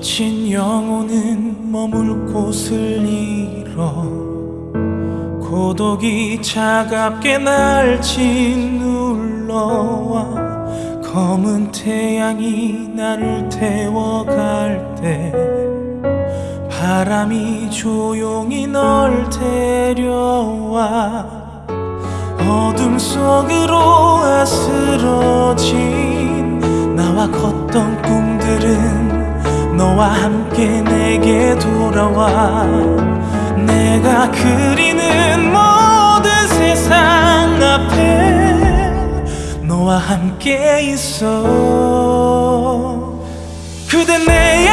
지친 영혼은 머물 곳을 잃어 고독이 차갑게 날 짓눌러와 검은 태양이 나를 태워갈 때 바람이 조용히 널 데려와 어둠 속으로 아스러진 나와 걷던 꿈들은 너와 함께 내게 돌아와. 내가 그리는 모든 세상 앞에 너와 함께 있어. 그대 내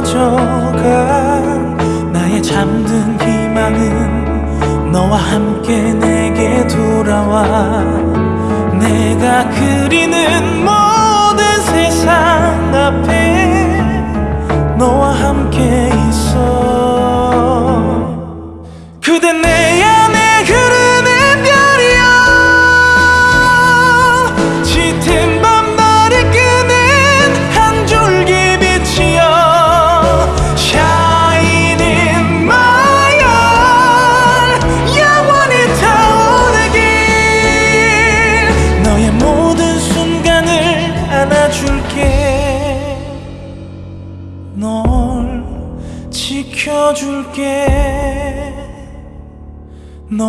흩어져간 나의 잠든 희망은 너와 함께 내게 돌아와. 내가 그리는 모든 세상 앞에 너와 함께 있어. 그대 내 지켜줄게. 널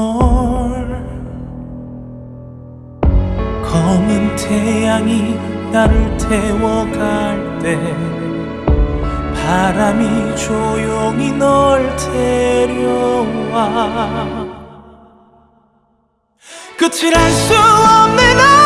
검은 태양이 나를 태워갈 때 바람이 조용히 널 데려와. 끝을 알수 없는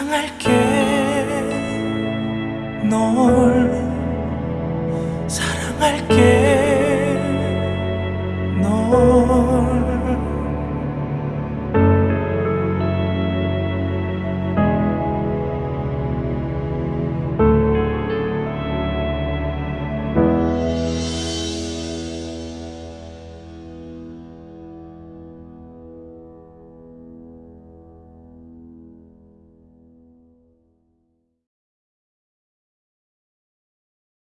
사랑할게. 널 사랑할게.